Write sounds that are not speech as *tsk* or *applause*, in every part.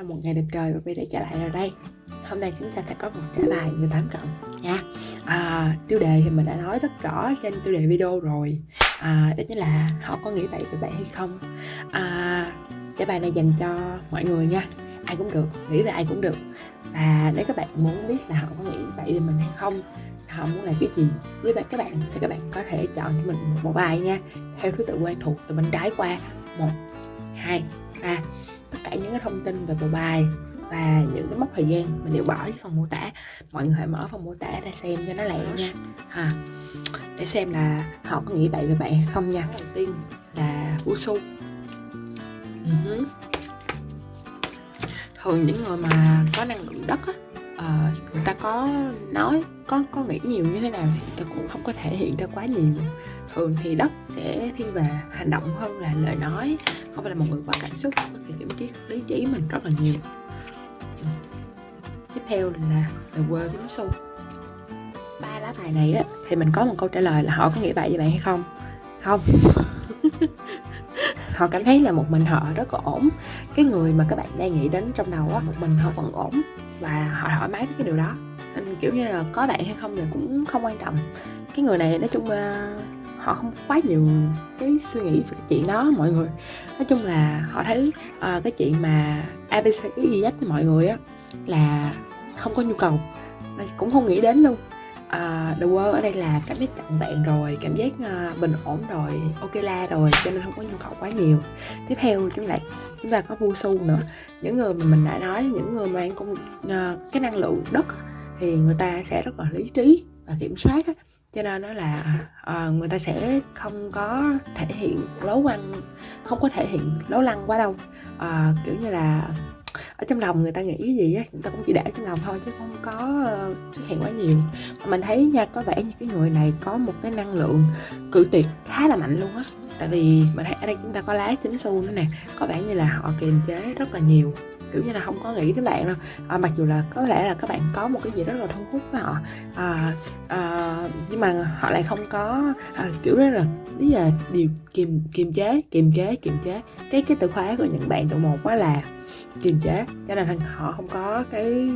là một ngày đẹp trời và Vi đã trở lại rồi đây. Hôm nay chúng ta sẽ có một trả bài 18 cộng nha. À, Tiêu đề thì mình đã nói rất rõ trên tiêu đề video rồi. À, Đó chính là họ có nghĩ vậy về bạn hay không? À, Trả bài này dành cho mọi người nha. Ai cũng được, nghĩ về ai cũng được. Và nếu các bạn muốn biết là họ có nghĩ vậy về mình hay không họ muốn làm cái gì với các bạn thì các bạn có thể chọn cho mình một bài nha. Theo thứ tự quen thuộc từ bên trái qua. Một hai ba tất cả những cái thông tin về bộ bài và những cái mốc thời gian mình đều bỏ cái phần mô tả. Mọi người hãy mở phần mô tả ra xem cho nó lẹ nha. Ha để xem là họ có nghĩ vậy về bạn hay không nha. Đầu tiên là Usu uh-huh. Ừ. thường những người mà có năng lượng đất á uh, người ta có nói có có nghĩ nhiều như thế nào thì người ta cũng không có thể hiện ra quá nhiều thường thì đất sẽ thiên về, hành động hơn là lời nói, không phải là một người quá cảm xúc có thể kiểm trí lý trí mình rất là nhiều. Tiếp theo là The World Kiếm Su ba lá bài này á, thì mình có một câu trả lời là họ có nghĩ vậy với bạn hay không? Không. *laughs* Họ cảm thấy là một mình họ rất là ổn. Cái người mà các bạn đang nghĩ đến trong đầu á, một mình họ vẫn ổn và họ thoải mái với cái điều đó. Nên kiểu như là có bạn hay không thì cũng không quan trọng. Cái người này nói chung là họ không quá nhiều cái suy nghĩ về cái chuyện đó mọi người. Nói chung là họ thấy uh, cái chuyện mà abc y mọi người á là không có nhu cầu. Cũng không nghĩ đến luôn. Uh, the world ở đây là cảm giác trọn vẹn rồi cảm giác uh, bình ổn rồi ok la rồi cho nên không có nhu cầu quá nhiều. Tiếp theo chúng lại chúng ta có vu su nữa. Những người mà mình đã nói những người mang công uh, cái năng lượng đất thì người ta sẽ rất là lý trí và kiểm soát á cho nên nó là à, người ta sẽ không có thể hiện lố lăng không có thể hiện lố lăng quá đâu. À, kiểu như là ở trong lòng người ta nghĩ cái gì á người ta cũng chỉ để trong lòng thôi chứ không có uh, xuất hiện quá nhiều. Mà mình thấy nha có vẻ như cái người này có một cái năng lượng cự tuyệt khá là mạnh luôn á. Tại vì mình thấy ở đây chúng ta có lá chính xu nữa nè có vẻ như là họ kiềm chế rất là nhiều kiểu như là không có nghĩ đến bạn đâu. À, mặc dù là có lẽ là các bạn có một cái gì rất là thu hút với họ. À, à, nhưng mà họ lại không có à, kiểu rất là bây giờ điều kiềm kiềm chế kiềm chế kiềm chế. Cái cái từ khóa của những bạn tụ một quá là kiềm chế. Cho nên họ không có cái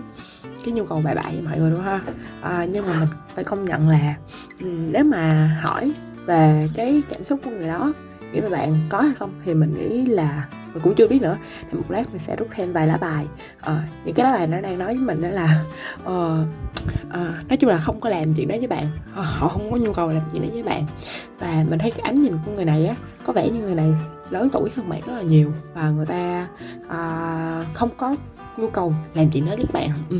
cái nhu cầu bài bại với mọi người đúng không à, nhưng mà mình phải công nhận là ừ, nếu mà hỏi về cái cảm xúc của người đó nghĩ về bạn có hay không thì mình nghĩ là mình cũng chưa biết nữa. Thì một lát mình sẽ rút thêm vài lá bài. À, những cái lá bài nó đang nói với mình đó là uh, uh, nói chung là không có làm chuyện đó với bạn. Uh, họ không có nhu cầu làm chuyện đó với bạn. Và mình thấy cái ánh nhìn của người này á có vẻ như người này lớn tuổi hơn bạn rất là nhiều. Và người ta uh, không có nhu cầu làm chuyện đó với các bạn. Ừ.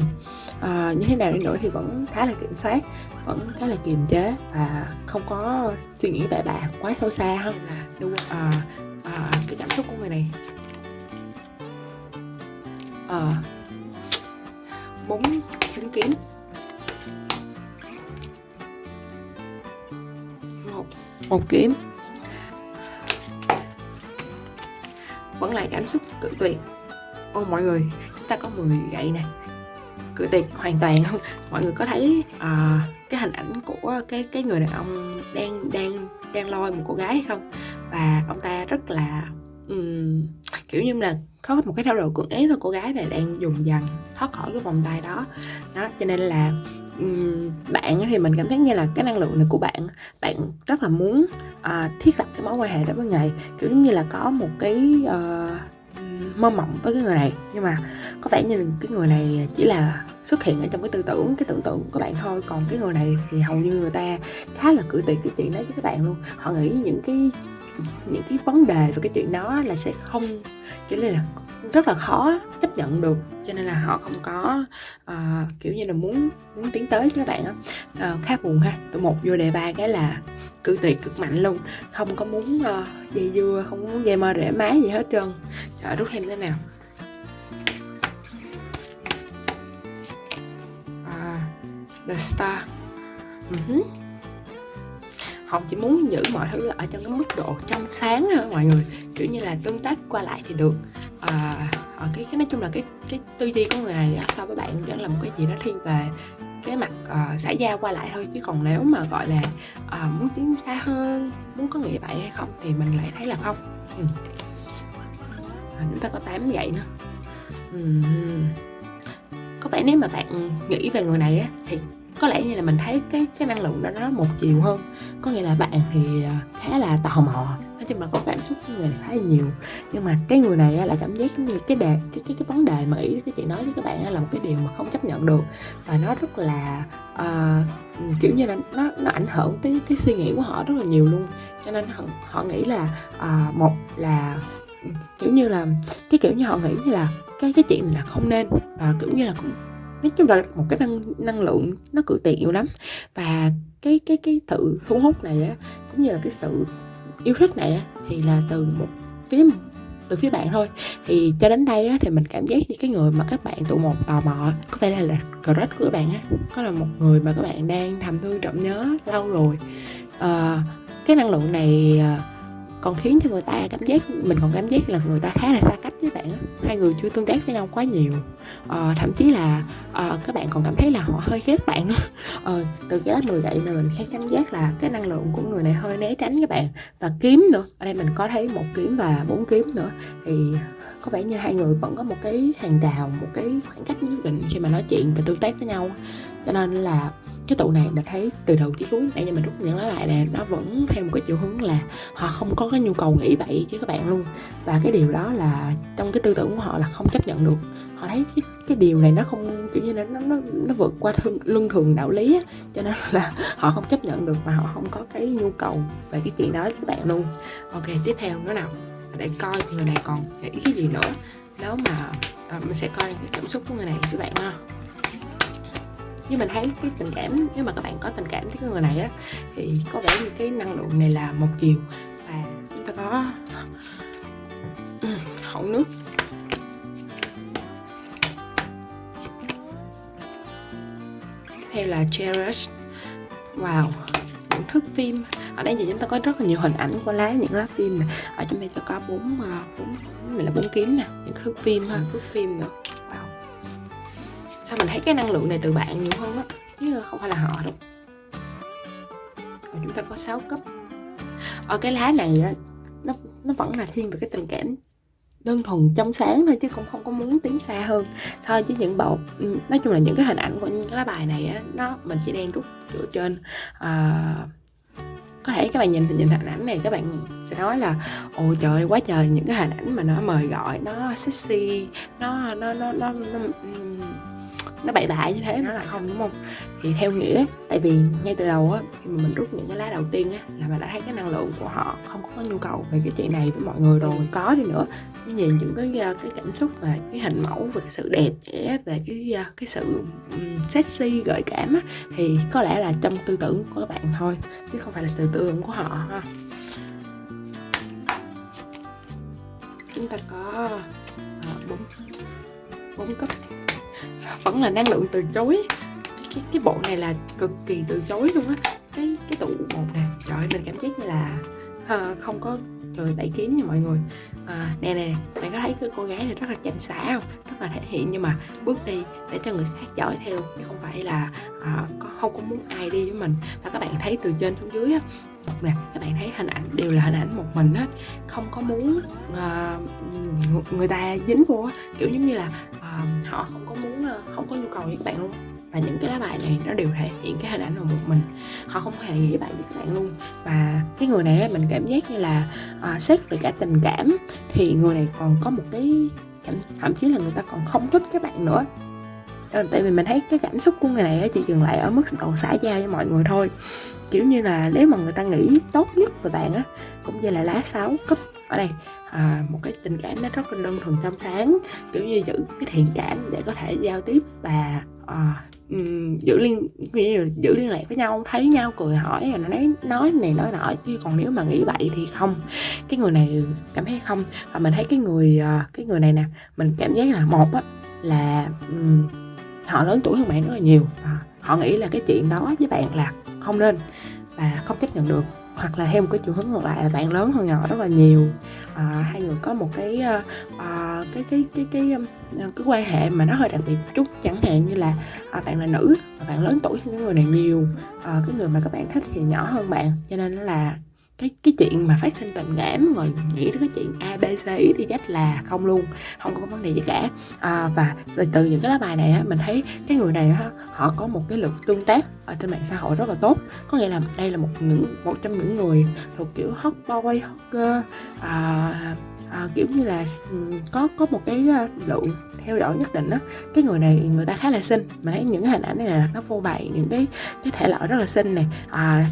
à, như thế nào đi nữa thì vẫn khá là kiểm soát vẫn khá là kiềm chế và không có suy nghĩ bậy bạ quá sâu xa hơn là đúng à, à, cái cảm xúc của người này. Ờ. À, bốn chứng kiến một một kiếm vẫn là cảm xúc cự tuyệt. Ô mọi người chúng ta có 10 gậy nè. Cự tuyệt hoàn toàn. Không *laughs* mọi người có thấy à, cái hình ảnh của cái cái người đàn ông đang đang đang lôi một cô gái hay không? Và ông ta rất là um, kiểu như là có một cái thái độ cưỡng ép và cô gái này đang dùng dần thoát khỏi cái vòng tay đó. Đó cho nên là um, bạn thì mình cảm thấy như là cái năng lượng này của bạn bạn rất là muốn uh, thiết lập cái mối quan hệ đó với ngày kiểu như là có một cái uh, mơ mộng với cái người này. Nhưng mà có vẻ như cái người này chỉ là xuất hiện ở trong cái tư tưởng cái tưởng tượng của bạn thôi. Còn cái người này thì hầu như người ta khá là cự tuyệt cái chuyện đấy với các bạn luôn. Họ nghĩ những cái những cái vấn đề về cái chuyện đó là sẽ không kiểu như là rất là khó chấp nhận được. Cho nên là họ không có uh, kiểu như là muốn muốn tiến tới với các bạn á. Uh, khá buồn ha. Tụi một vô đề ba cái là cự tuyệt cực mạnh luôn. Không có muốn uh, dây dưa không muốn dây mơ rễ má gì hết trơn. Trời rút thêm thế nào? Uh, the star. Uh-huh họ chỉ muốn giữ mọi thứ ở trong cái mức độ trong sáng thôi mọi người kiểu như là tương tác qua lại thì được à, cái, cái nói chung là cái cái tư duy của người này so với bạn vẫn là một cái gì đó thiên về cái mặt uh, xã giao qua lại thôi chứ còn nếu mà gọi là uh, muốn tiến xa hơn muốn có nghĩ vậy hay không thì mình lại thấy là không ừ. à, chúng ta có tám vậy nữa ừ. Có vẻ nếu mà bạn nghĩ về người này á, thì có lẽ như là mình thấy cái cái năng lượng đó nó một chiều hơn. Có nghĩa là bạn thì, à, khá là tò mò, nói chung là có cảm xúc với người này khá là nhiều. Nhưng mà cái người này là lại cảm giác giống như cái đề cái cái cái vấn đề mà ý cái chị nói với các bạn là một cái điều mà không chấp nhận được và nó rất là, uh, kiểu như là, nó nó ảnh hưởng tới cái suy nghĩ của họ rất là nhiều luôn. Cho nên họ họ nghĩ là, uh, một là, kiểu như là, cái kiểu như họ nghĩ như là cái cái chuyện này là không nên và, kiểu như là, cũng nói chung là một cái năng năng lượng nó cự tuyệt nhiều lắm. Và cái cái cái sự thu hút này á, cũng như là cái sự yêu thích này á, thì là từ một phía từ phía bạn thôi. Thì cho đến đây á, thì mình cảm giác như cái người mà các bạn tụ một tò mò có thể là là crush của các bạn á, có là một người mà các bạn đang thầm thương trộm nhớ lâu rồi. à, cái năng lượng này, ờ, còn khiến cho người ta cảm giác mình còn cảm giác là người ta khá là xa cách với bạn hai người chưa tương tác với nhau quá nhiều. Ờ, thậm chí là, ờ, các bạn còn cảm thấy là họ hơi ghét bạn nữa. Ờ, từ cái lớp 10 gậy mà mình thấy cảm giác là cái năng lượng của người này hơi né tránh các bạn. Và kiếm nữa, ở đây mình có thấy một kiếm và bốn kiếm nữa, thì có vẻ như hai người vẫn có một cái hàng rào, một cái khoảng cách nhất định khi mà nói chuyện và tương tác với nhau. Cho nên là cái tụ này mình thấy từ đầu chí cuối nãy giờ mình rút những lá bài này nó vẫn theo một cái chiều hướng là họ không có cái nhu cầu nghĩ vậy với các bạn luôn. Và cái điều đó là trong cái tư tưởng của họ là không chấp nhận được. Họ thấy cái cái điều này nó không, kiểu như là, nó nó nó vượt qua thương luân thường đạo lý á, cho nên là *laughs* họ không chấp nhận được mà họ không có cái nhu cầu về cái chuyện đó với các bạn luôn. ok tiếp theo nữa nào, để coi người này còn nghĩ cái gì nữa. Nếu mà, à, mình sẽ coi cái cảm xúc của người này các bạn ha. Như mình thấy cái tình cảm nếu mà các bạn có tình cảm với cái người này á, thì có vẻ như cái năng lượng này là một chiều và chúng ta có ừ, hậu nước. Theo là cherish. Wow, những thước phim. Ở đây thì chúng ta có rất là nhiều hình ảnh của lá những lá phim này Ở trong đây sẽ có bốn, ờ, bốn này là bốn kiếm nè, những thước phim ha, thước phim nữa. Sao mình thấy cái năng lượng này từ bạn nhiều hơn á, chứ không phải là họ đâu. Và chúng ta có 6 cấp. Ở cái lá này á, nó nó vẫn là thiên về cái tình cảm đơn thuần trong sáng thôi chứ cũng không có muốn tiến xa hơn so với những bộ ừ, nói chung là những cái hình ảnh của những cái lá bài này á, nó mình chỉ đang rút dựa trên ờ, có thể các bạn nhìn nhìn hình ảnh này các bạn sẽ nói là ôi trời quá trời những cái hình ảnh mà nó mời gọi nó sexy nó nó nó nó, nó ừm, nó bậy bạ như thế nó là không đúng không? Thì theo nghĩa tại vì ngay từ đầu á khi mà mình rút những cái lá đầu tiên á là mình đã thấy cái năng lượng của họ không có nhu cầu về cái chuyện này với mọi người rồi. Có đi nữa. Nhưng nhìn những cái cái cảm xúc và cái hình mẫu về cái sự đẹp đẽ về cái cái sự um, sexy gợi cảm á thì có lẽ là trong tư tưởng của các bạn thôi chứ không phải là tư tưởng của họ ha. Chúng ta có bốn uh, bốn cấp vẫn là năng lượng từ chối. Cái cái bộ này là cực kỳ từ chối luôn á. Cái cái tủ một nè. Trời ơi mình cảm giác như là uh, không có trời đẩy kiếm nha mọi người. À, nè nè bạn có thấy cái cô gái này rất là chảnh xả không? Rất là thể hiện nhưng mà bước đi để cho người khác dõi theo chứ không phải là à, không có muốn ai đi với mình. Và các bạn thấy từ trên xuống dưới á nè các bạn thấy hình ảnh đều là hình ảnh một mình hết. Không có muốn uh, người ta dính vô kiểu giống như là uh, họ không có muốn uh, không có nhu cầu với các bạn luôn. Và những cái lá bài này nó đều thể hiện cái hình ảnh là một mình. Họ không hề nghĩ bạn với các bạn luôn. Và cái người này mình cảm giác như là à, xét về cả tình cảm thì người này còn có một cái cảm thậm chí là người ta còn không thích các bạn nữa. Ờ, tại vì mình thấy cái cảm xúc của người này chỉ dừng lại ở mức độ xã giao với mọi người thôi. Kiểu như là nếu mà người ta nghĩ tốt nhất về bạn á cũng như là lá 6 cấp ở đây à, một cái tình cảm nó rất là đơn thuần trong sáng kiểu như giữ cái thiện cảm để có thể giao tiếp và à, um, giữ liên giữ liên lạc với nhau thấy nhau cười hỏi rồi nói nói này nói nọ chứ còn nếu mà nghĩ vậy thì không. Cái người này cảm thấy không. Và mình thấy cái người ờ, cái người này nè mình cảm giác là một á là um, họ lớn tuổi hơn bạn rất là nhiều. Và họ nghĩ là cái chuyện đó với bạn là không nên và không chấp nhận được. Hoặc là theo một cái chiều hướng ngược lại là bạn lớn hơn nhỏ rất là nhiều. À, hai người có một cái à, cái cái cái cái cái, ờ, cái quan hệ mà nó hơi đặc biệt chút. Chẳng hạn như là à, bạn là nữ và bạn lớn tuổi hơn cái người này nhiều. À, cái người mà các bạn thích thì nhỏ hơn bạn. Cho nên là cái cái chuyện mà phát sinh tình cảm rồi nghĩ đến cái chuyện a b c thì z là không luôn không có vấn đề gì cả. À, và từ những cái lá bài này á mình thấy cái người này á họ có một cái lực tương tác ở trên mạng xã hội rất là tốt. Có nghĩa là đây là một những một trong những người thuộc kiểu hot boy hot girl à, à, kiểu như là ừ, có có một cái à, lượng theo dõi nhất định á. Cái người này người ta khá là xinh. Mà thấy những hình ảnh này là nó phô bày những cái cái thể loại rất là xinh này à,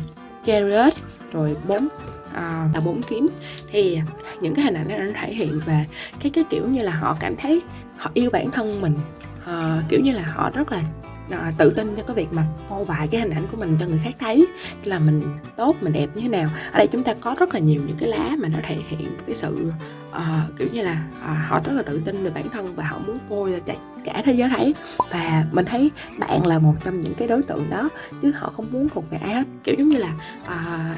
chariot rồi bốn à, là bốn kiếm. Thì những cái hình ảnh này nó thể hiện về cái cái kiểu như là họ cảm thấy họ yêu bản thân mình à, kiểu như là họ rất là à, tự tin cho cái việc mà phô bày cái hình ảnh của mình cho người khác thấy là mình tốt mình đẹp như thế nào. Ở đây chúng ta có rất là nhiều những cái lá mà nó thể hiện cái sự uh, kiểu như là uh, họ rất là tự tin về bản thân và họ muốn phô cho cả thế giới thấy. Và mình thấy bạn là một trong những cái đối tượng đó chứ họ không muốn thuộc về ai hết. Kiểu giống như là uh,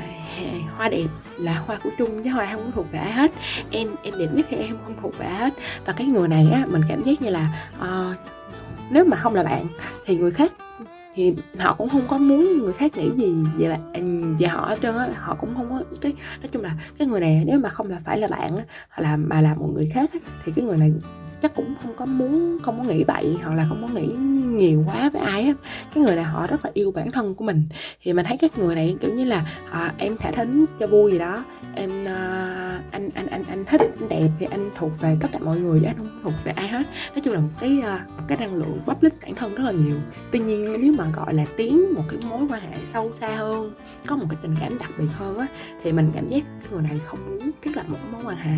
hoa đẹp là hoa của chung chứ hoa không muốn thuộc về ai hết. Em em đẹp nhất thì em không thuộc về ai hết. Và cái người này á mình cảm giác như là uh, nếu mà không là bạn thì người khác thì họ cũng không có muốn người khác nghĩ gì về bạn về họ hết trơn á. Họ cũng không có cái nói chung là cái người này nếu mà không là phải là bạn á hoặc là mà là một người khác á, thì cái người này chắc cũng không có muốn không có nghĩ bậy hoặc là không có nghĩ nhiều quá với ai á cái người này họ rất là yêu bản thân của mình. Thì mình thấy các người này kiểu như là à, em thả thính cho vui gì đó. Em uh, anh anh anh anh thích anh đẹp thì anh thuộc về tất cả mọi người chứ anh không thuộc về ai hết. Nói chung là một cái uh, một cái năng lượng public bản thân rất là nhiều. Tuy nhiên nếu mà gọi là tiến một cái mối quan hệ sâu xa hơn có một cái tình cảm đặc biệt hơn á thì mình cảm giác người này không muốn thiết lập một mối quan hệ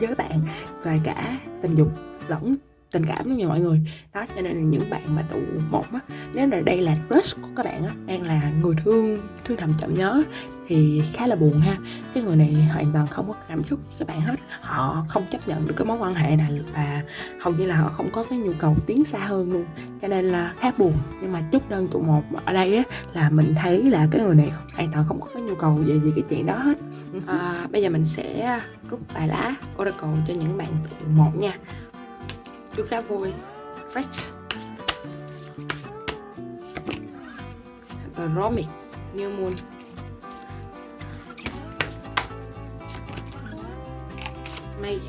với bạn về cả tình dục lẫn tình cảm luôn nha mọi người. Đó cho nên là những bạn mà tụ một á nếu là đây là crush của các bạn á đang là người thương thương thầm chậm nhớ thì khá là buồn ha. Cái người này hoàn toàn không có cảm xúc với các bạn hết. Họ không chấp nhận được cái mối quan hệ này và hầu như là họ không có cái nhu cầu tiến xa hơn luôn. Cho nên là khá buồn. Nhưng mà chút đơn tụ một ở đây á là mình thấy là cái người này hoàn toàn không có cái nhu cầu về gì cái chuyện đó hết. À, bây giờ mình sẽ rút bài lá oracle cho những bạn tụ một nha chú cá voi. Fresh. Romic New Moon. May.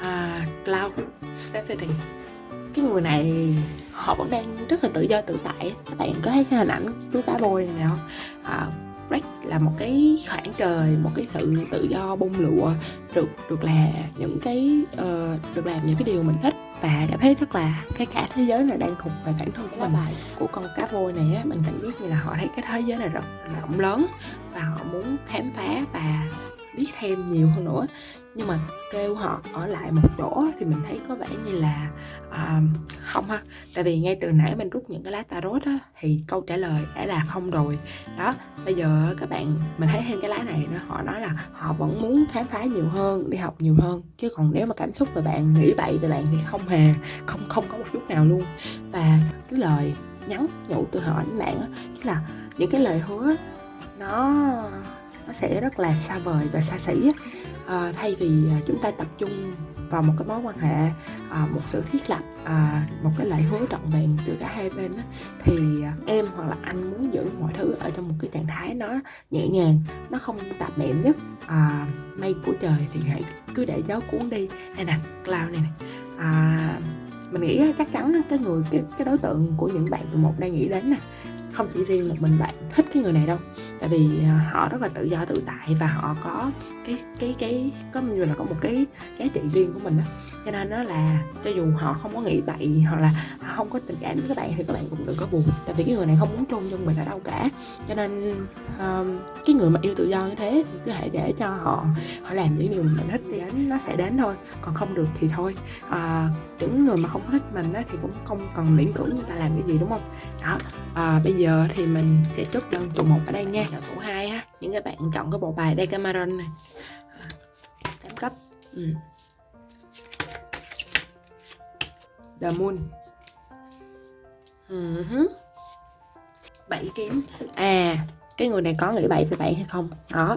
Uh, Cloud. Stephanie cái người này họ vẫn đang rất là tự do tự tại. Các bạn có thấy cái hình ảnh chú cá bôi này không? À, break là một cái khoảng trời một cái sự tự do bông lụa được được là những cái uh, được làm những cái điều mình thích và cảm thấy rất là cái cả thế giới này đang thuộc về bản thân của mình. bài của con cá voi này á mình cảm giác như là họ thấy cái thế giới này rất rộng lớn và họ muốn khám phá và biết thêm nhiều hơn nữa. Nhưng mà kêu họ ở lại một chỗ thì mình thấy có vẻ như là uh, không ha. Tại vì ngay từ nãy mình rút những cái lá tarot á thì câu trả lời đã là không rồi. Đó bây giờ các bạn mình thấy thêm cái lá này nó họ nói là họ vẫn muốn khám phá nhiều hơn đi học nhiều hơn. Chứ còn nếu mà cảm xúc về bạn nghĩ bậy về bạn thì không hề không không có một chút nào luôn. Và cái lời nhắn nhủ từ họ đến bạn á chính là những cái lời hứa nó nó sẽ rất là xa vời và xa xỉ à, thay vì à, chúng ta tập trung vào một cái mối quan hệ à, một sự thiết lập à, một cái lời hứa trọn vẹn từ cả hai bên đó, thì à, em hoặc là anh muốn giữ mọi thứ ở trong một cái trạng thái nó nhẹ nhàng nó không tạp nệm nhất. À, mây của trời thì hãy cứ để gió cuốn đi. Hay nè cloud này nè. À, mình nghĩ chắc chắn cái người cái, cái đối tượng của những bạn từ một đang nghĩ đến nè không chỉ riêng một mình bạn thích cái người này đâu. Tại vì à, họ rất là tự do tự tại và họ có cái cái cái có như là có một cái giá trị riêng của mình đó cho nên nó là cho dù họ không có nghĩ bậy hoặc là không có tình cảm với các bạn thì các bạn cũng đừng có buồn. Tại vì cái người này không muốn chôn chân mình ở đâu cả. Cho nên um, cái người mà yêu tự do như thế thì cứ hãy để cho họ họ làm những điều mình thích thì đến nó sẽ đến thôi. Còn không được thì thôi. À, những người mà không thích mình á, thì cũng không cần miễn cưỡng người ta làm cái gì đúng không? Đó. À, bây giờ thì mình sẽ chốt đơn tụ một ở đây nha. Tụ hai á những các bạn chọn cái bộ bài Decameron này. Tám cấp. Ừ. The Moon. Uh-huh. bảy kiếm à cái người này có nghĩ bảy về bạn hay không? Đó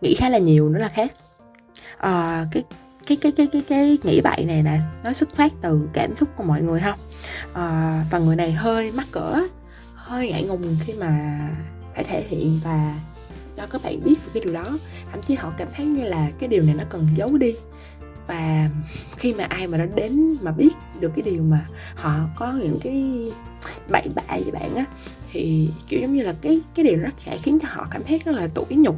nghĩ khá là nhiều nữa là khác. À, cái cái cái cái cái cái nghĩ bậy này nè nó xuất phát từ cảm xúc của mọi người không à, ờ, và người này hơi mắc cỡ hơi ngại ngùng khi mà phải thể hiện và cho các bạn biết về cái điều đó. Thậm chí họ cảm thấy như là cái điều này nó cần giấu đi. Và khi mà ai mà nó đến mà biết được cái điều mà họ có những cái bậy bạ với bạn á thì kiểu giống như là cái cái điều rất sẽ khiến cho họ cảm thấy rất là tủi nhục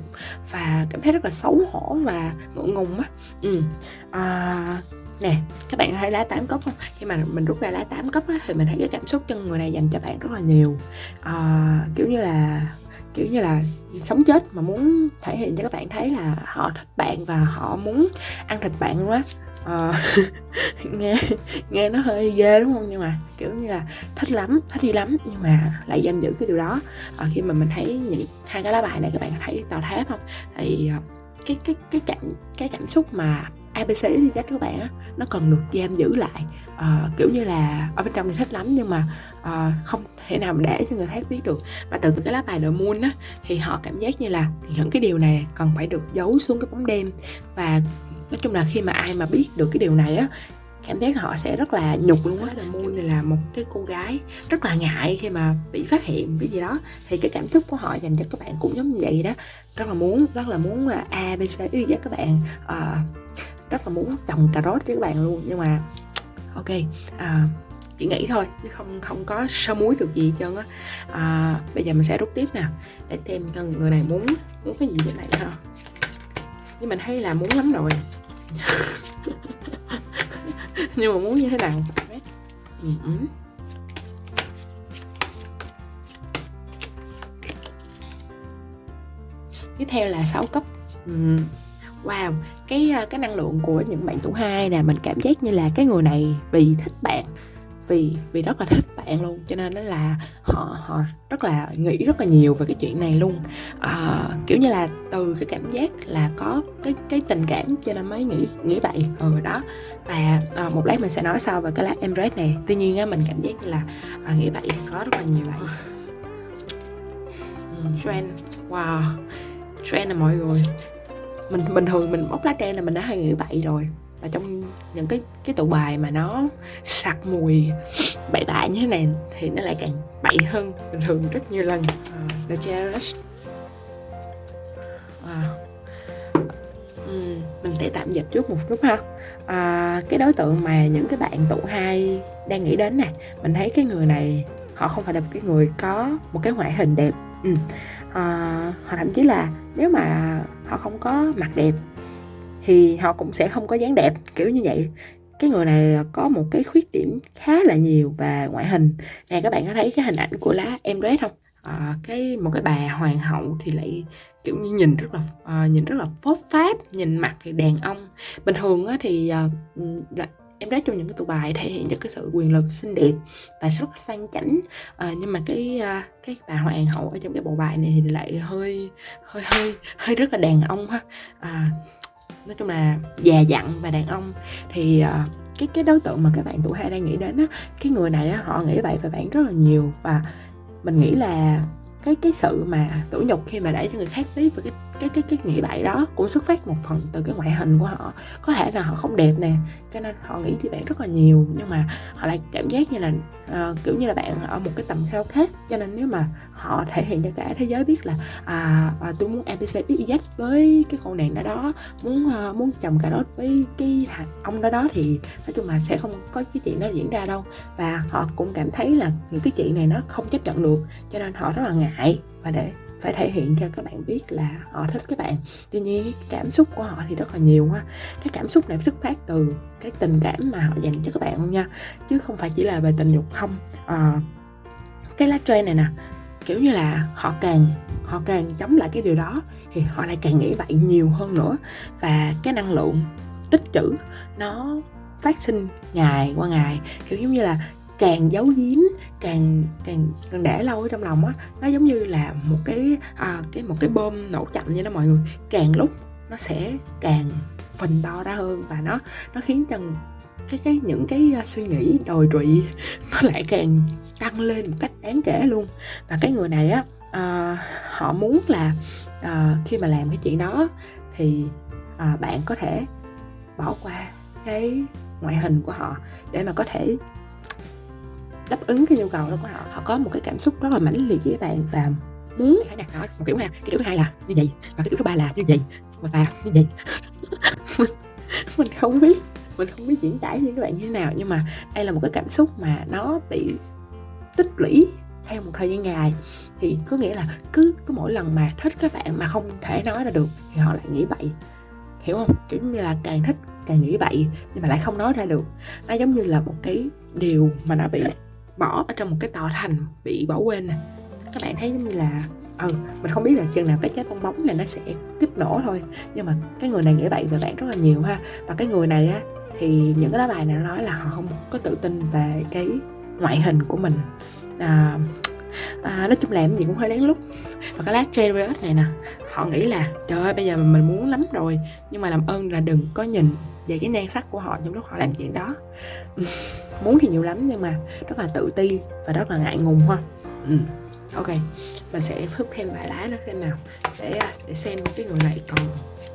và cảm thấy rất là xấu hổ và ngượng ngùng á. Ừ. à, nè các bạn thấy lá tám cốc không? Khi mà mình rút ra lá tám cốc á, thì mình thấy cái cảm xúc chân người này dành cho bạn rất là nhiều. À, kiểu như là kiểu như là sống chết mà muốn thể hiện cho các bạn thấy là họ thích bạn và họ muốn ăn thịt bạn luôn á. À, *laughs* nghe nghe nó hơi ghê đúng không? Nhưng mà kiểu như là thích lắm thích đi lắm nhưng mà lại giam giữ cái điều đó. À, khi mà mình thấy những hai cái lá bài này các bạn thấy tòa tháp không? Thì cái cái cái cảm cái cảm xúc mà abc đi các bạn á nó cần được giam giữ lại. Uh, kiểu như là ở bên trong thì thích lắm nhưng mà uh, không thể nào để cho người khác biết được. Và từ cái lá bài The Moon á thì họ cảm giác như là những cái điều này cần phải được giấu xuống cái bóng đêm. Và nói chung là khi mà ai mà biết được cái điều này á cảm giác họ sẽ rất là nhục luôn á. Moon này là một cái cô gái rất là ngại khi mà bị phát hiện cái gì đó. Thì cái cảm xúc của họ dành cho các bạn cũng giống như vậy đó. Rất là muốn rất là muốn là a b c y với các bạn uh, rất là muốn trồng cà rốt với các bạn luôn. Nhưng mà ok à, chỉ nghĩ thôi chứ không không có sơ muối được gì hết trơn á. À, bây giờ mình sẽ rút tiếp nào để xem cho người này muốn muốn cái gì vậy này ha nhưng mình thấy là muốn lắm rồi. *laughs* Nhưng mà muốn như thế nào? Ừ. tiếp theo là 6 cấp. Ừ wow cái ờ, cái năng lượng của những bạn tuổi hai nè mình cảm giác như là cái người này vì thích bạn vì vì rất là thích bạn luôn cho nên đó là họ họ rất là nghĩ rất là nhiều về cái chuyện này luôn. À, kiểu như là từ cái cảm giác là có cái cái tình cảm cho nên mới nghĩ nghĩ vậy ừ đó. Và à, một lát mình sẽ nói sau về cái lá embrace này. Tuy nhiên á mình cảm giác như là à, nghĩ vậy có rất là nhiều vậy ừ, trend wow trend là mọi người mình bình thường mình bóc lá trang là mình đã hay nghĩ vậy rồi. Và trong những cái cái tụ bài mà nó sặc mùi bậy bạ như thế này thì nó lại càng bậy hơn bình thường rất nhiều lần. Uh, The Cherish uh, um, mình sẽ tạm dịch trước một chút ha. Uh, cái đối tượng mà những cái bạn tụ hai đang nghĩ đến nè mình thấy cái người này họ không phải là một cái người có một cái ngoại hình đẹp. Ừ. Ờ, à, họ thậm chí là nếu mà họ không có mặt đẹp thì họ cũng sẽ không có dáng đẹp kiểu như vậy. Cái người này có một cái khuyết điểm khá là nhiều về ngoại hình. Nè các bạn có thấy cái hình ảnh của lá em red không? À, cái một cái bà hoàng hậu thì lại kiểu như nhìn rất là uh, nhìn rất là phốt pháp nhìn mặt thì đàn ông. Bình thường á, thì uh, em rap trong những cái tụ bài thể hiện cho cái sự quyền lực xinh đẹp và rất sang chảnh. À, nhưng mà cái à, cái bà hoàng hậu ở trong cái bộ bài này thì lại hơi hơi hơi hơi rất là đàn ông ha. À, nói chung là già dặn và đàn ông. Thì uh, cái cái đối tượng mà các bạn tuổi hai đang nghĩ đến á cái người này á họ nghĩ vậy về bạn rất là nhiều và mình nghĩ là cái cái sự mà tủi nhục khi mà để cho người khác biết về cái cái cái cái nghĩ bậy đó cũng xuất phát một phần từ cái ngoại hình của họ. Có thể là họ không đẹp nè cho nên họ nghĩ thì bạn rất là nhiều nhưng mà họ lại cảm giác như là uh, kiểu như là bạn ở một cái tầm cao khác cho nên nếu mà họ thể hiện cho cả thế giới biết là à, à tôi muốn abc z với cái con nàng đó đó muốn uh, muốn chồng cà rốt với cái ông đó đó thì nói chung là sẽ không có cái chuyện đó diễn ra đâu. Và họ cũng cảm thấy là những cái chuyện này nó không chấp nhận được cho nên họ rất là ngại và để phải thể hiện cho các bạn biết là họ thích các bạn. Tuy nhiên cái cảm xúc của họ thì rất là nhiều ha. Cái cảm xúc này xuất phát từ cái tình cảm mà họ dành cho các bạn luôn nha chứ không phải chỉ là về tình dục không. À, cái lá tre này nè kiểu như là họ càng họ càng chống lại cái điều đó thì họ lại càng nghĩ vậy nhiều hơn nữa. Và cái năng lượng tích trữ nó phát sinh ngày qua ngày kiểu giống như là càng giấu giếm càng càng càng để lâu ở trong lòng á nó giống như là một cái à, cái một cái bom nổ chậm như đó mọi người. Càng lúc nó sẽ càng phình to ra hơn và nó nó khiến cho cái cái những cái uh, suy nghĩ đồi trụy *laughs* nó lại càng tăng lên một cách đáng kể luôn. Và cái người này á uh, họ muốn là uh, khi mà làm cái chuyện đó thì uh, bạn có thể bỏ qua cái ngoại hình của họ để mà có thể đáp ứng cái nhu cầu đó của họ. Họ có một cái cảm xúc rất là mãnh liệt với bạn và muốn hãy đặt nó một kiểu ha cái kiểu thứ hai là như vậy và cái kiểu thứ ba là như vậy và, và như vậy. *laughs* Mình không biết mình không biết diễn tả với các bạn như thế nào nhưng mà đây là một cái cảm xúc mà nó bị tích lũy theo một thời gian dài. Thì có nghĩa là cứ cứ mỗi lần mà thích các bạn mà không thể nói ra được thì họ lại nghĩ bậy. Hiểu không? Kiểu như là càng thích càng nghĩ bậy nhưng mà lại không nói ra được. Nó giống như là một cái điều mà nó bị bỏ ở trong một cái tòa thành bị bỏ quên nè. Các bạn thấy giống như là ừ mình không biết là chừng nào cái trái bong bóng này nó sẽ kích nổ thôi nhưng mà cái người này nghĩ vậy về bạn rất là nhiều ha. Và cái người này á thì những cái lá bài này nó nói là họ không có tự tin về cái ngoại hình của mình. À, à, nói chung làm gì cũng hơi lén lút. Và cái lá Chariot này nè họ nghĩ là trời ơi bây giờ mình muốn lắm rồi nhưng mà làm ơn là đừng có nhìn về cái nhan sắc của họ trong lúc họ làm chuyện đó. *laughs* muốn thì nhiều lắm nhưng mà rất là tự ti và rất là ngại ngùng ha. Ừ. ok mình sẽ hút thêm vài lá nữa xem nào để để xem cái người này còn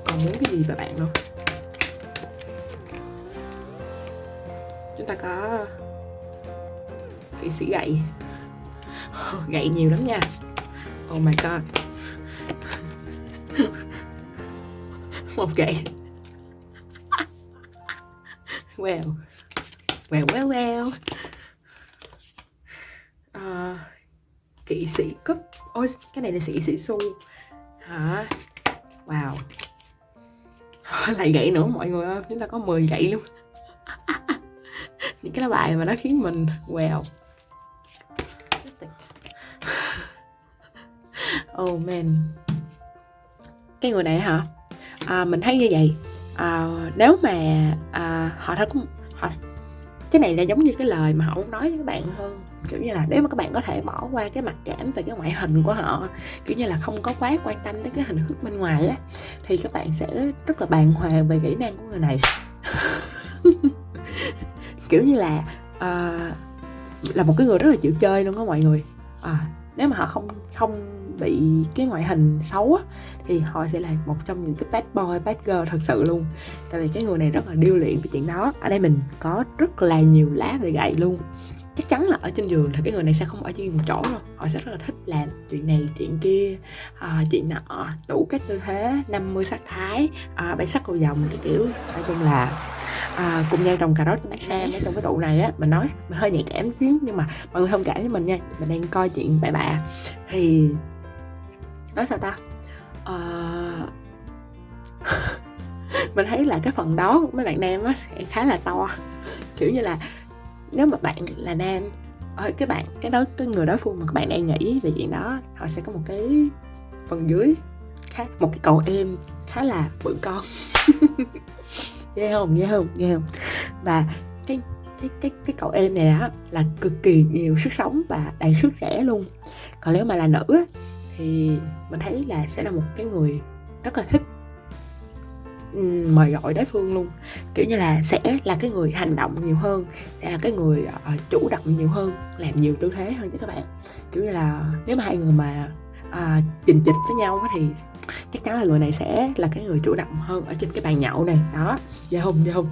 còn muốn cái gì về bạn không? Chúng ta có kỵ sĩ gậy. *laughs* Gậy nhiều lắm nha. Oh my god. *laughs* Một gậy. *laughs* Well well well well. Uh, kỵ sĩ cúp. ôi cái này là sĩ sĩ su hả? Wow. *laughs* Lại gậy nữa mọi người ơi. Chúng ta có 10 gậy luôn. *laughs* Những cái lá bài mà nó khiến mình wow *laughs* oh man. Cái người này hả? À, mình thấy như vậy. À, nếu mà à, họ đã họ cái này là giống như cái lời mà họ muốn nói với các bạn hơn kiểu như là nếu mà các bạn có thể bỏ qua cái mặt cảm về cái ngoại hình của họ kiểu như là không có quá quan tâm tới cái hình thức bên ngoài á thì các bạn sẽ rất là bàng hoàng về kỹ năng của người này. *laughs* Kiểu như là uh, là một cái người rất là chịu chơi luôn đó mọi người. À, nếu mà họ không không bị cái ngoại hình xấu á thì họ sẽ là một trong những cái bad boy bad girl thật sự luôn. Tại vì cái người này rất là điêu luyện về chuyện đó. Ở đây mình có rất là nhiều lá về gậy luôn. Chắc chắn là ở trên giường thì cái người này sẽ không ở trên một chỗ đâu. Họ sẽ rất là thích làm chuyện này chuyện kia. À, chuyện nọ tủ cách tư thế 50 sắc thái à, bảy sắc cầu vòng cái kiểu. Nói chung là à, cùng nhau trồng cà rốt bác sang ở trong cái tủ này á mình nói mình hơi nhạy cảm chứ nhưng mà mọi người thông cảm với mình nha. Mình đang coi chuyện bậy bạ. Thì nói sao ta? Uh, *laughs* mình thấy là cái phần đó của mấy bạn nam á khá là to. Kiểu như là nếu mà bạn là nam ở cái bạn cái đó cái người đối phương mà các bạn đang nghĩ về chuyện đó họ sẽ có một cái phần dưới khá một cái cầu êm khá là bự con. *laughs* Nghe không? Nghe không? Nghe không? Và cái cái cái cái cậu em này đó là cực kỳ nhiều sức sống và đầy sức trẻ luôn. Còn nếu mà là nữ thì mình thấy là sẽ là một cái người rất là thích ừ, mời gọi đối phương luôn. Kiểu như là sẽ là cái người hành động nhiều hơn sẽ là cái người ờ, chủ động nhiều hơn làm nhiều tư thế hơn chứ các bạn. Kiểu như là nếu mà hai người mà à, trình chịch với nhau thì chắc chắn là người này sẽ là cái người chủ động hơn ở trên cái bàn nhậu này. Đó dạ hùng dạ hùng.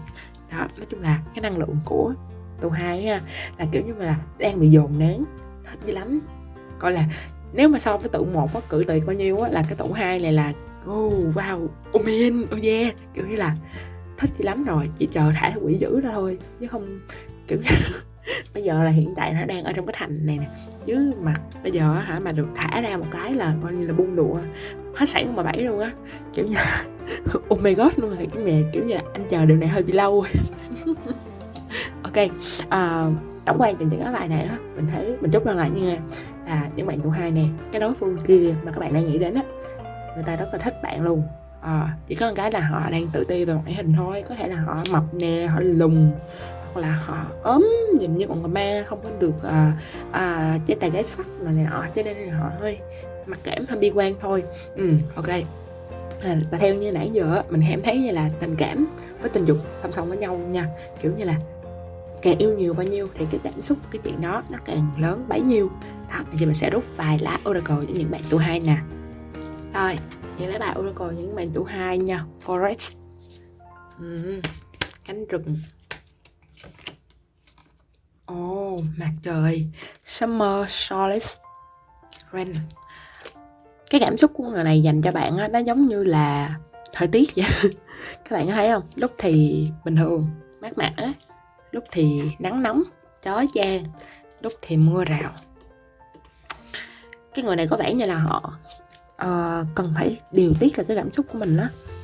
Đó nói chung là cái năng lượng của tù hai ha là kiểu như là đang bị dồn nén hết dữ lắm. Coi là nếu mà so với tụ một có cử tuyệt bao nhiêu á là cái tụ hai này là oh wow oh man oh yeah. Kiểu như là thích dữ lắm rồi chỉ chờ thả quỷ dữ ra thôi chứ không kiểu như *laughs* bây giờ là hiện tại nó đang ở trong cái thành này nè. Chứ mà bây giờ hả mà được thả ra một cái là coi như là buông đùa hết sảy mà bảy luôn á. Kiểu như là, *laughs* oh my god luôn là cái mẹ kiểu như là anh chờ điều này hơi bị lâu. *laughs* Ok à, tổng quan từ những cái bài này á mình thấy mình chúc đơn lại nha là những bạn tụ hai nè cái đối phương kia mà các bạn đang nghĩ đến á người ta rất là thích bạn luôn. À, chỉ có một cái là họ đang tự ti về ngoại hình thôi có thể là họ mập nè họ lùn hoặc là họ ốm nhìn như con ma không có được à, à, chế tài gái sắc này nọ cho nên là họ hơi mặc cảm hơi bi quan thôi. Ừ ok. À, và theo như nãy giờ mình em thấy như là tình cảm với tình dục song song với nhau nha. Kiểu như là càng yêu nhiều bao nhiêu thì cái cảm xúc cái chuyện đó nó càng lớn bấy nhiêu đó thì mình sẽ rút vài lá oracle cho những bạn tuổi hai nè. Rồi những lá bài oracle những bạn tuổi hai nha forest. Uhm, cánh rừng. Ồ, oh, mặt trời. Summer Solace Rain. Cái cảm xúc của người này dành cho bạn á, nó giống như là thời tiết vậy. *laughs* Các bạn có thấy không? Lúc thì bình thường mát mẻ. Lúc thì nắng nóng chói chang. Lúc thì mưa rào cái người này có vẻ như là họ uh, cần phải điều tiết là cái cảm xúc của mình đó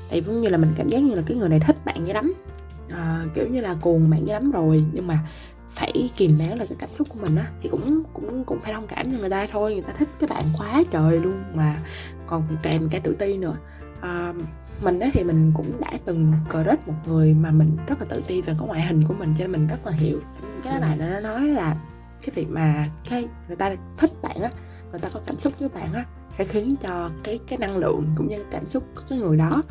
tại giống như là mình cảm giác như là cái người này thích bạn dữ lắm. Uh, kiểu như là cuồng bạn dữ lắm rồi nhưng mà phải kìm nén là cái cảm xúc của mình á thì cũng cũng cũng phải thông cảm cho người ta thôi. Người ta thích cái bạn quá trời luôn mà còn kèm cả tự ti nữa. Uh, mình á thì mình cũng đã từng crush một người mà mình rất là tự ti về cái ngoại hình của mình cho nên mình rất là hiểu. Cái bạn nó nói là cái việc mà cái người ta thích bạn á người ta có cảm xúc với bạn á sẽ khiến cho cái cái năng lượng cũng như cảm xúc của cái người đó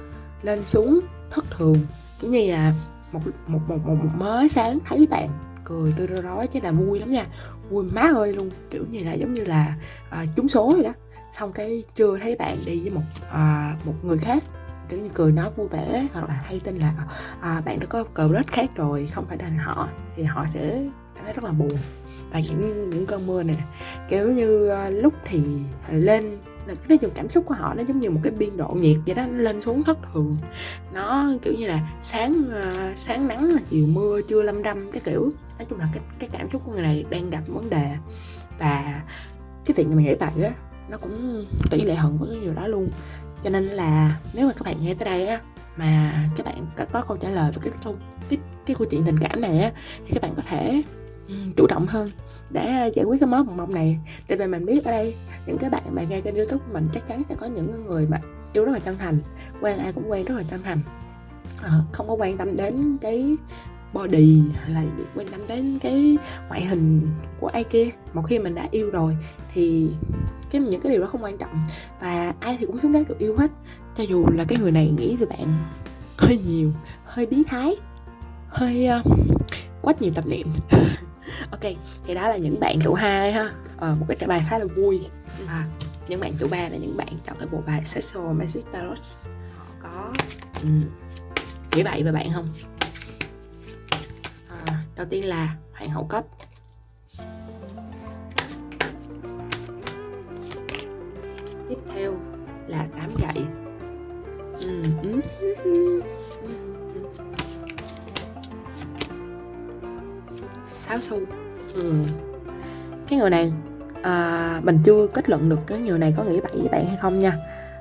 lên xuống thất thường. Cũng như là một một một một, một mới sáng thấy bạn cười tươi rói rối chứ là vui lắm nha. Vui má ơi luôn kiểu như là giống như là à, trúng số rồi đó. Xong cái chưa thấy bạn đi với một à, một người khác kiểu như cười nói vui vẻ hoặc là hay tin là à, bạn đã có cờ rết khác rồi không phải là họ thì họ sẽ cảm thấy rất là buồn và những những cơn mưa này kiểu như ờ, lúc thì lên nói chung cảm xúc của họ nó giống như một cái biên độ nhiệt vậy đó nó lên xuống thất thường. Nó kiểu như là sáng uh, sáng nắng là chiều mưa trưa lâm râm cái kiểu. Nói chung là cái cái cảm xúc của người này đang gặp vấn đề. Và cái việc mà mình nghĩ vậy á nó cũng tỷ lệ hận với cái điều đó luôn. Cho nên là nếu mà các bạn nghe tới đây á mà các bạn có, có câu trả lời về cái câu cái cái câu chuyện tình cảm này á thì các bạn có thể chủ động hơn. Để à, giải quyết cái mối bồng mông này tại vì mình biết ở đây những cái bạn mà nghe kênh youtube của mình chắc chắn sẽ có những người mà yêu rất là chân thành quen ai cũng quen rất là chân thành. À, không có quan tâm đến cái body hay là quan tâm đến cái ngoại hình của ai kia. Một khi mình đã yêu rồi thì cái những cái điều đó không quan trọng. Và ai thì cũng xứng đáng được yêu hết. Cho dù là cái người này nghĩ về bạn hơi nhiều hơi biến thái hơi uh, quá nhiều tập niệm. *laughs* ok thì đó là những bạn chủ hai ha. Ờ, một cái trả bài khá là vui. À, những bạn chủ ba là những bạn chọn cái bộ bài sexual magic tarot. Họ có um, nghĩ vậy về bạn không? À, đầu tiên là hoàng hậu cấp. Tiếp theo là tám gậy. Ừ. ừ. sáu xu ừ. cái người này à, mình chưa kết luận được cái người này có nghĩ vậy với bạn hay không nha.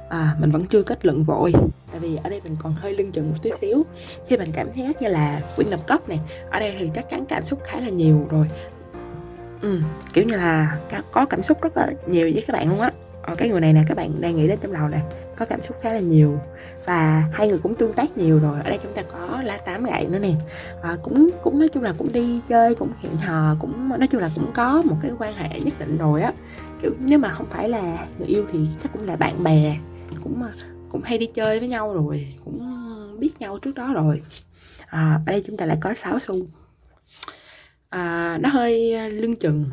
À, mình vẫn chưa kết luận vội tại vì ở đây mình còn hơi lưng chừng một tí xíu. Khi mình cảm thấy như là quyển lập cấp này ở đây thì chắc chắn cảm xúc khá là nhiều rồi. Ừ, kiểu như là có cảm xúc rất là nhiều với các bạn luôn á. Cái người này nè các bạn đang nghĩ đến trong đầu nè có cảm xúc khá là nhiều và hai người cũng tương tác nhiều rồi. Ở đây chúng ta có lá tám gậy nữa nè. À, cũng cũng nói chung là cũng đi chơi cũng hẹn hò cũng nói chung là cũng có một cái quan hệ nhất định rồi á. Kiểu nếu mà không phải là người yêu thì chắc cũng là bạn bè cũng ờ, cũng hay đi chơi với nhau rồi cũng biết nhau trước đó rồi. À, ở đây chúng ta lại có 6 xu. À, nó hơi lưng chừng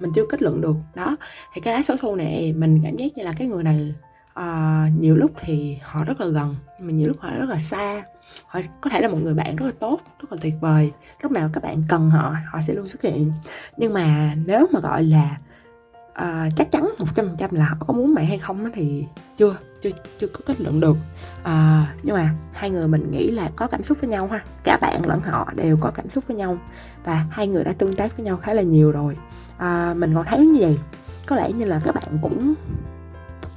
mình chưa kết luận được. Đó thì cái lá số xu này mình cảm giác như là cái người này à, nhiều lúc thì họ rất là gần mà nhiều lúc họ rất là xa. Họ có thể là một người bạn rất là tốt rất là tuyệt vời. Lúc nào các bạn cần họ họ sẽ luôn xuất hiện. Nhưng mà nếu mà gọi là uh, chắc chắn một trăm phần trăm là họ có muốn bạn hay không thì chưa chưa chưa có kết luận được. À, nhưng mà hai người mình nghĩ là có cảm xúc với nhau ha. Cả bạn lẫn họ đều có cảm xúc với nhau và hai người đã tương tác với nhau khá là nhiều rồi. À, mình còn thấy như vậy. Có lẽ như là các bạn cũng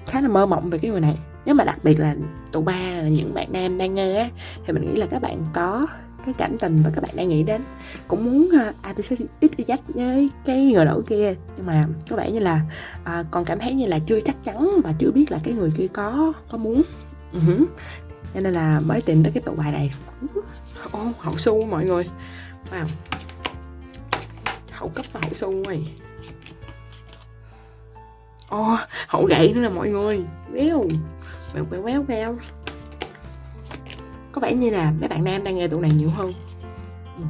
khá là mơ mộng về cái người này. Nếu mà đặc biệt là tụ ba là những bạn nam đang nghe á thì mình nghĩ là các bạn có cái cảm tình và các bạn đang nghĩ đến. Cũng muốn ờ, abc ít đi dắt với cái người nữ kia nhưng mà có vẻ như là à, còn cảm thấy như là chưa chắc chắn và chưa biết là cái người kia có có muốn. Uh-huh. cho nên là mới tìm tới cái tụ bài này. Ô oh, hậu su mọi người. Wow. Hậu cấp và hậu su rồi oh, hậu gậy nữa nè mọi người. Béo. Béo béo béo béo. Có vẻ như là mấy bạn nam đang nghe tụi này nhiều hơn. Ừ.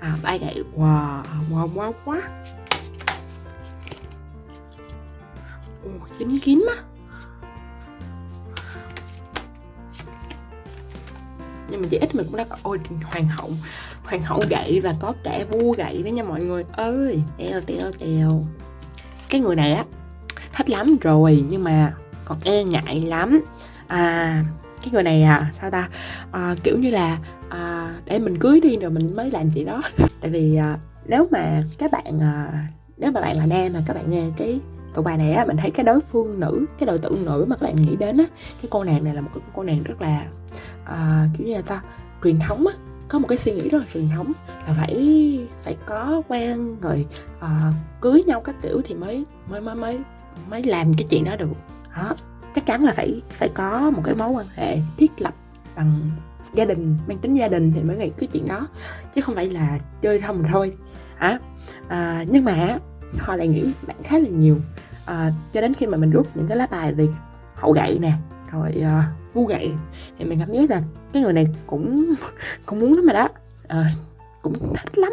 À, bay gậy. Wow, wow, wow quá. Ồ, oh, dính kín á. Nhưng mà chỉ ít mình cũng đã có ôi hoàng hậu hoàng hậu gậy và có cả vua gậy đó nha mọi người. Ơi teo teo teo cái người này á thích lắm rồi nhưng mà còn e ngại lắm. À cái người này à sao ta? À, kiểu như là à, để mình cưới đi rồi mình mới làm gì đó. *laughs* Tại vì à, nếu mà các bạn à, nếu mà bạn là nam mà các bạn nghe cái tụ bài này á mình thấy cái đối phương nữ cái đối tượng nữ mà các bạn nghĩ đến á cái cô nàng này là một cái cô nàng rất là à, kiểu như là ta truyền thống á có một cái suy nghĩ rất là truyền thống là phải phải có quen rồi uh, cưới nhau các kiểu thì mới mới mới mới mới làm cái chuyện đó được. Đó chắc chắn là phải phải có một cái mối quan hệ thiết lập bằng gia đình mang tính gia đình thì mới nghĩ cái chuyện đó chứ không phải là chơi không thôi. Hả à, nhưng mà họ lại nghĩ bạn khá là nhiều. À, cho đến khi mà mình rút những cái lá bài về hậu gậy nè rồi uh, vu gậy. Thì mình cảm giác là cái người này cũng cũng muốn lắm mà đó. À, cũng thích lắm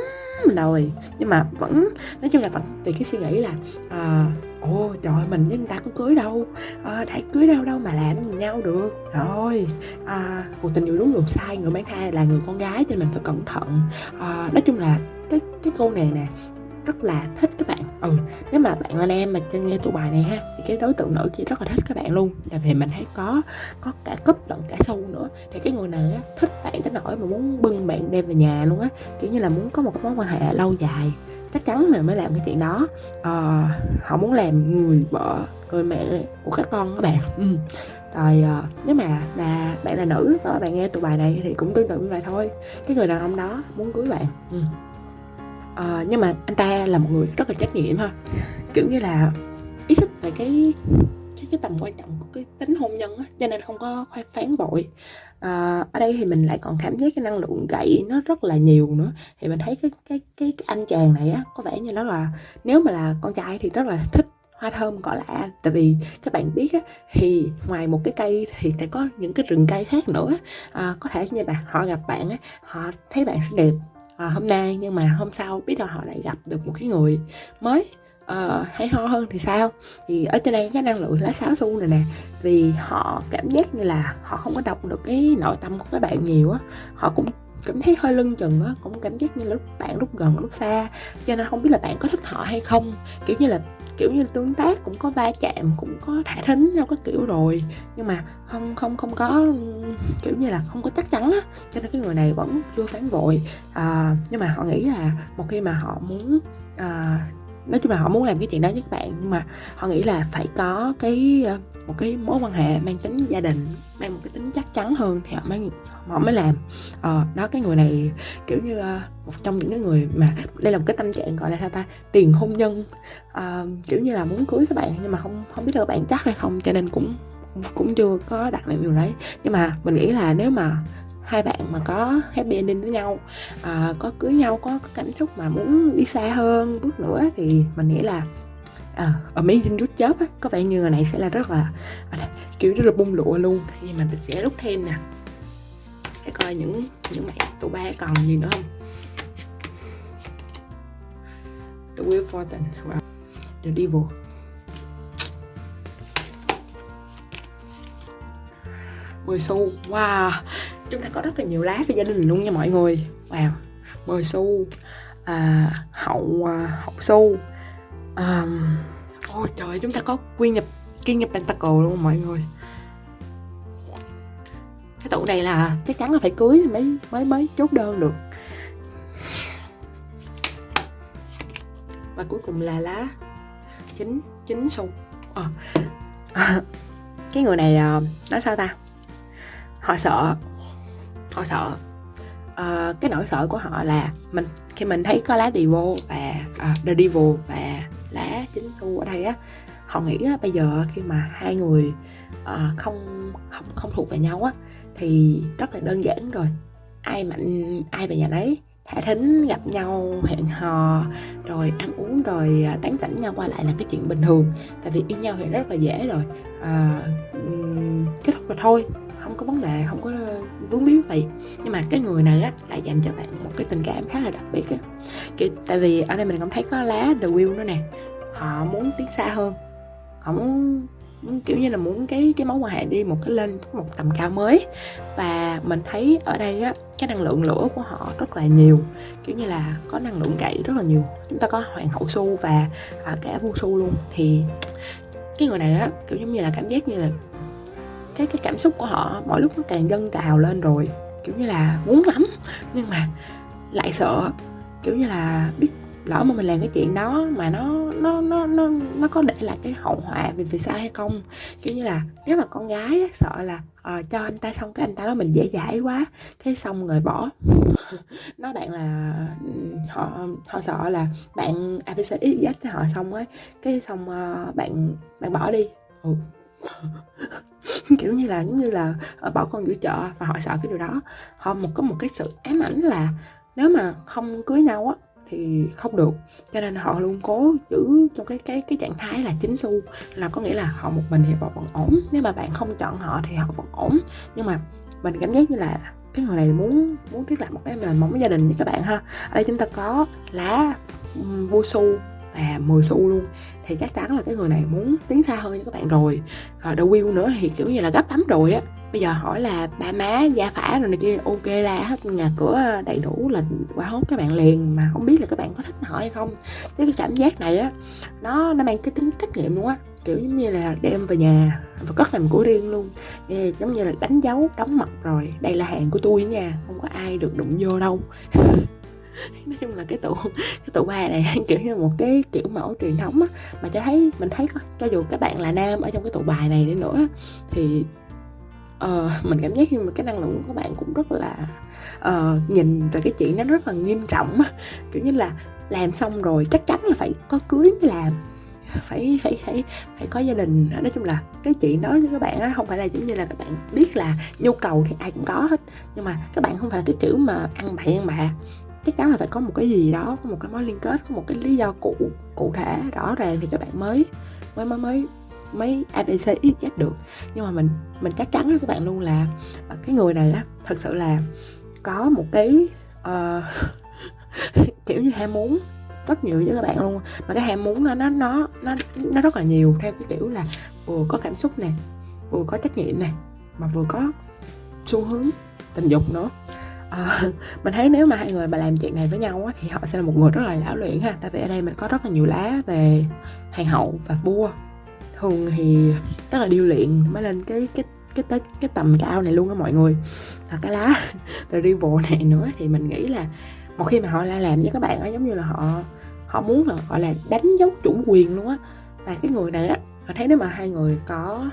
rồi. Nhưng mà vẫn nói chung là vẫn vì cái suy nghĩ là ờ, à, ô trời mình với người ta có cưới đâu. À, đã cưới đâu đâu mà làm gì nhau được. Rồi à, cuộc tình yêu đúng luật sai người mang thai là người con gái cho nên mình phải cẩn thận. À, nói chung là cái cái câu này nè rất là thích các bạn. Ừ nếu mà bạn là nam mà chân nghe tụ bài này ha thì cái đối tượng nữ chỉ rất là thích các bạn luôn. Tại vì mình thấy có có cả cúp lẫn cả sâu nữa. Thì cái người này á thích bạn tới nỗi mà muốn bưng bạn đem về nhà luôn á. Kiểu như là muốn có một cái mối quan hệ lâu dài. Chắc chắn là mới làm cái chuyện đó. À, họ muốn làm người vợ người mẹ của các con các bạn. Ừ. rồi ờ, nếu mà là bạn là nữ và bạn nghe tụ bài này thì cũng tương tự như vậy thôi. Cái người đàn ông đó muốn cưới bạn. Ừ à, nhưng mà anh ta là một người rất là trách nhiệm ha. Kiểu như là ý thức về cái cái, cái tầm quan trọng của cái tính hôn nhân á cho nên không có khoan phán vội. À, ở đây thì mình lại còn cảm giác cái năng lượng gậy nó rất là nhiều nữa. Thì mình thấy cái cái cái, cái anh chàng này á có vẻ như nó là nếu mà là con trai thì rất là thích hoa thơm cỏ lạ. Tại vì các bạn biết á thì ngoài một cái cây thì sẽ có những cái rừng cây khác nữa. À, có thể như bạn họ gặp bạn á họ thấy bạn xinh đẹp à, hôm nay nhưng mà hôm sau biết đâu họ lại gặp được một cái người mới uh, hay ho hơn thì sao? Thì ở trên đây cái năng lượng lá sáo xu này nè vì họ cảm giác như là họ không có đọc được cái nội tâm của các bạn nhiều á họ cũng cảm thấy hơi lưng chừng á cũng cảm giác như là lúc bạn lúc gần lúc xa. Cho nên không biết là bạn có thích họ hay không. Kiểu như là kiểu như tương tác cũng có va chạm cũng có thả thính đâu có kiểu rồi. Nhưng mà không không không có kiểu như là không có chắc chắn á. Cho nên cái người này vẫn chưa phán vội à, nhưng mà họ nghĩ là một khi mà họ muốn à, nói chung là họ muốn làm cái chuyện đó với các bạn nhưng mà họ nghĩ là phải có cái ờ, một cái mối quan hệ mang tính gia đình mang một cái tính chắc chắn hơn thì họ mới họ mới làm. Ờ, đó cái người này kiểu như ờ, một trong những cái người mà đây là một cái tâm trạng gọi là sao ta? Tiền hôn nhân. Uh, kiểu như là muốn cưới các bạn nhưng mà không không biết là các bạn chắc hay không cho nên cũng cũng chưa có đặt lại điều đấy. Nhưng mà mình nghĩ là nếu mà hai bạn mà có happy ending với nhau à, có cưới nhau có, có cảm xúc mà muốn đi xa hơn bước nữa thì mình nghĩ là à, amazing rút chớp á. Có vẻ như người này sẽ là rất là à, kiểu rất là bung lụa luôn. Thì mình sẽ rút thêm nè. Để coi những những bạn tụ ba còn gì nữa không? The Wheel Fortune wow. The Devil. Mười xu. Wow chúng ta có rất là nhiều lá về gia đình luôn nha mọi người. Wow 10 xu à, hậu à, hậu xu à, ôi trời chúng ta có quy nhập kiên nhập pentacle luôn mọi người. Cái tụ này là chắc chắn là phải cưới mới mới mới chốt đơn được. Và cuối cùng là lá chín chín xu à. Ờ. *laughs* cái người này ờ, nói sao ta? Họ sợ họ sợ. Uh, cái nỗi sợ của họ là mình khi mình thấy có lá devil và uh, the devil và lá chính xu ở đây á họ nghĩ á, bây giờ khi mà hai người uh, không không không thuộc về nhau á thì rất là đơn giản rồi. Ai mạnh ai về nhà nấy thả thính gặp nhau hẹn hò rồi ăn uống rồi ờ, tán tỉnh nhau qua lại là cái chuyện bình thường. Tại vì yêu nhau thì rất là dễ rồi. À, kết thúc rồi thôi có vấn đề không có vướng víu vậy. Nhưng mà cái người này á lại dành cho bạn một cái tình cảm khá là đặc biệt á. Kiểu, tại vì ở đây mình cũng thấy có lá the will nữa nè. Họ muốn tiến xa hơn. Họ muốn, muốn kiểu như là muốn cái cái mối quan hệ đi một cái lên một tầm cao mới. Và mình thấy ở đây á cái năng lượng lửa của họ rất là nhiều. Kiểu như là có năng lượng gậy rất là nhiều. Chúng ta có hoàng hậu su và à, cả vua su luôn. Thì cái người này á kiểu giống như là cảm giác như là cái cái cảm xúc của họ mỗi lúc nó càng dâng trào lên rồi kiểu như là muốn lắm nhưng mà lại sợ kiểu như là biết lỡ mà mình làm cái chuyện đó mà nó nó nó nó nó có để lại cái hậu họa về phía sau hay không? Kiểu như là nếu mà con gái ấy, sợ là uh, cho anh ta xong cái anh ta đó mình dễ dãi quá cái xong rồi bỏ. *laughs* Nói bạn là ừ, họ họ sợ là bạn abc dắt cho họ xong ấy cái xong uh, bạn bạn bỏ đi. Ừ. *laughs* kiểu như là, giống như là ờ, bỏ con giữa chợ và họ sợ cái điều đó. Họ một, có một cái sự ám ảnh là nếu mà không cưới nhau á, thì không được. Cho nên họ luôn cố giữ trong cái cái cái trạng thái là chính xu, là có nghĩa là họ một mình thì họ vẫn ổn. Nếu mà bạn không chọn họ thì họ vẫn ổn. Nhưng mà mình cảm giác như là cái người này muốn muốn thiết lập một cái nền móng gia đình như các bạn ha. Ở đây chúng ta có lá vua su là 10 xu luôn. Thì chắc chắn là cái người này muốn tiến xa hơn cho các bạn rồi. À, đầu wheel nữa thì kiểu như là gấp lắm rồi á. Bây giờ hỏi là ba má gia phả rồi này kia ok la hết nhà cửa đầy đủ là quả hốt các bạn liền mà không biết là các bạn có thích họ hay không. Chứ cái cảm giác này á nó nó mang cái tính trách nhiệm luôn á. Kiểu giống như là đem về nhà và cất làm của riêng luôn. Giống như là đánh dấu đóng mật rồi. Đây là hàng của tôi nha không có ai được đụng vô đâu. *laughs* nói chung là cái tụ cái tụ ba này *laughs* kiểu như một cái kiểu mẫu truyền thống á. Mà cho thấy mình thấy cho dù các bạn là nam ở trong cái tụ bài này đi nữa thì uh, mình cảm giác như mà cái năng lượng của các bạn cũng rất là uh, nhìn về cái chuyện nó rất là nghiêm trọng á. Kiểu như là làm xong rồi chắc chắn là phải có cưới mới làm phải phải phải phải có gia đình. Nói chung là cái chuyện đó với các bạn á không phải là giống như là các bạn biết là nhu cầu thì ai cũng có hết. Nhưng mà các bạn không phải là cái kiểu mà ăn bậy ăn bạ chắc chắn là phải có một cái gì đó có một cái mối liên kết có một cái lý do cụ cụ thể rõ ràng thì các bạn mới mới mới mới mấy abc z được. Nhưng mà mình mình chắc chắn với các bạn luôn là à, cái người này á thật sự là có một cái uh, *laughs* kiểu như ham muốn rất nhiều với các bạn luôn. Mà cái ham muốn nó nó nó nó nó rất là nhiều theo cái kiểu là vừa có cảm xúc nè vừa có trách nhiệm nè mà vừa có xu hướng tình dục nữa à, *laughs* mình thấy nếu mà hai người mà làm chuyện này với nhau á, thì họ sẽ là một người rất là lão luyện ha. Tại vì ở đây mình có rất là nhiều lá về hoàng hậu và vua. Thường thì rất là điêu luyện mới lên cái cái cái tới cái tầm cao này luôn á mọi người. Và cái lá *laughs* the rival này nữa thì mình nghĩ là một khi mà họ la làm với các bạn á giống như là họ họ muốn là gọi là đánh dấu chủ quyền luôn á. Và cái người này á họ thấy nếu mà hai người có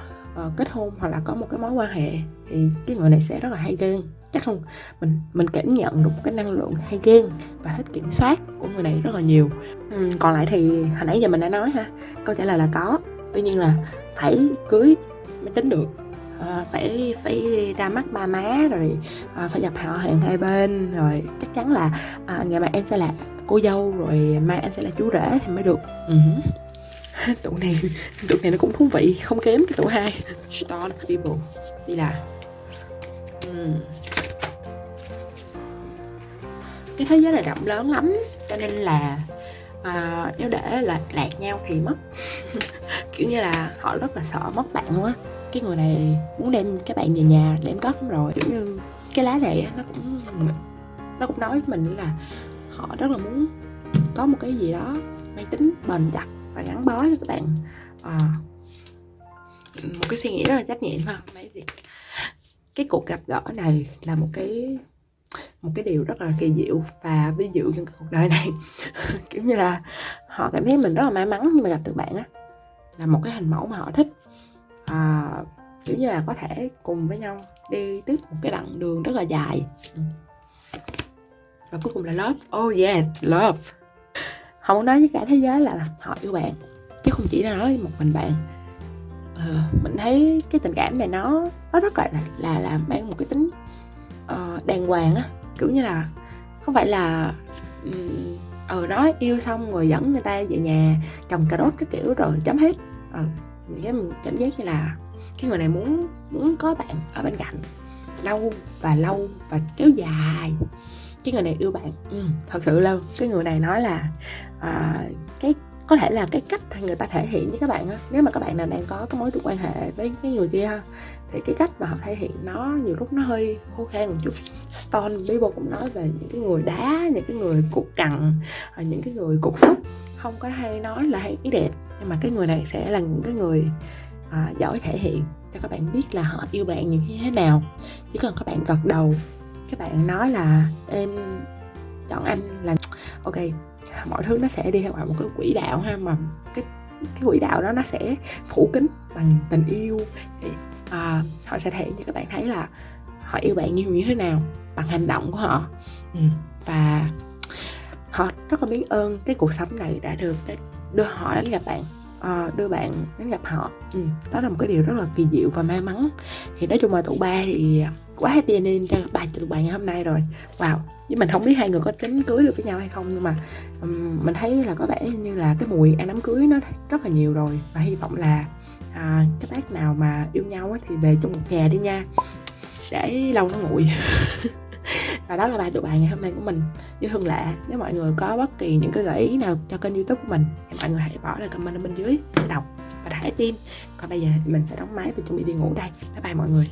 uh, kết hôn hoặc là có một cái mối quan hệ thì cái người này sẽ rất là hay ghen chắc không. Mình mình cảm nhận được cái năng lượng hay ghen và thích kiểm soát của người này rất là nhiều. Ừ, còn lại thì hồi nãy giờ mình đã nói ha câu trả lời là có. Tuy nhiên là phải cưới mới tính được. À, phải phải ra mắt ba má rồi à, phải gặp họ hàng hai bên rồi chắc chắn là à, ngày mai em sẽ là cô dâu rồi mai anh sẽ là chú rể thì mới được. Uh-huh. *laughs* tụ này tụ này nó cũng thú vị không kém cái tụ hai. Stone people. Đi là. Uhm cái thế giới này rộng lớn lắm cho nên là à, nếu để là lạc nhau thì mất. *laughs* Kiểu như là họ rất là sợ mất bạn luôn á. Cái người này muốn đem các bạn về nhà để em cất rồi. Kiểu như cái lá này nó cũng nó cũng nói với mình là họ rất là muốn có một cái gì đó mang tính bền chặt và gắn bó cho các bạn. À, một cái suy nghĩ rất là trách nhiệm ha. Mấy gì cái cuộc gặp gỡ này là một cái một cái điều rất là kỳ diệu và ví dụ trong cuộc đời này. *laughs* Kiểu như là họ cảm thấy mình rất là may mắn nhưng mà gặp được bạn á. Là một cái hình mẫu mà họ thích. À, kiểu như là có thể cùng với nhau đi tiếp một cái đoạn đường rất là dài. Ừ. Và cuối cùng là love. Oh yes love. Họ muốn nói với cả thế giới là họ yêu bạn chứ không chỉ là nói một mình bạn. Ừ, mình thấy cái tình cảm này nó nó rất là là là mang một cái tính uh, đàng hoàng á kiểu như là không phải là ờ um, nói yêu xong rồi dẫn người ta về nhà trồng cà rốt cái kiểu rồi chấm hết. Ờ mình cảm giác như là cái người này muốn muốn có bạn ở bên cạnh lâu và lâu và kéo dài. Cái người này yêu bạn ừ, thật sự lâu cái người này nói là à, cái có thể là cái cách người ta thể hiện với các bạn á nếu mà các bạn nào đang có cái mối quan hệ với cái người kia ha thì cái cách mà họ thể hiện nó nhiều lúc nó hơi khô khan một chút. Stone Bible cũng nói về những cái người đá những cái người cục cằn ờ, những cái người cục xúc không có hay nói là hay ý đẹp nhưng mà cái người này sẽ là những cái người à, giỏi thể hiện cho các bạn biết là họ yêu bạn như thế nào. Chỉ cần các bạn gật đầu các bạn nói là em chọn anh là *tsk* ok mọi thứ nó sẽ đi theo một cái quỹ đạo ha mà cái cái quỹ đạo đó nó sẽ phủ kính bằng tình yêu à, họ sẽ thể hiện cho các bạn thấy là họ yêu bạn như như thế nào bằng hành động của họ. Ừ. và họ rất là biết ơn cái cuộc sống này đã được đưa họ đến gặp bạn uh, đưa bạn đến gặp họ. Ừ, đó là một cái điều rất là kỳ diệu và may mắn. Thì nói chung là tụ ba thì quá happy ending cho ba tụi bạn ngày hôm nay rồi. Wow. Với mình không biết hai người có tính cưới được với nhau hay không nhưng mà um, mình thấy là có vẻ như là cái mùi ăn đám cưới nó rất là nhiều rồi. Và hy vọng là à, các bác nào mà yêu nhau thì về chung một nhà đi nha. Để lâu nó nguội. *laughs* Và đó là bài tụ bài ngày hôm nay của mình như thường lệ nếu mọi người có bất kỳ những cái gợi ý nào cho kênh youtube của mình thì mọi người hãy bỏ lại comment ở bên dưới sẽ đọc và thả tim còn bây giờ mình sẽ đóng máy và chuẩn bị đi ngủ đây. Bye bye mọi người.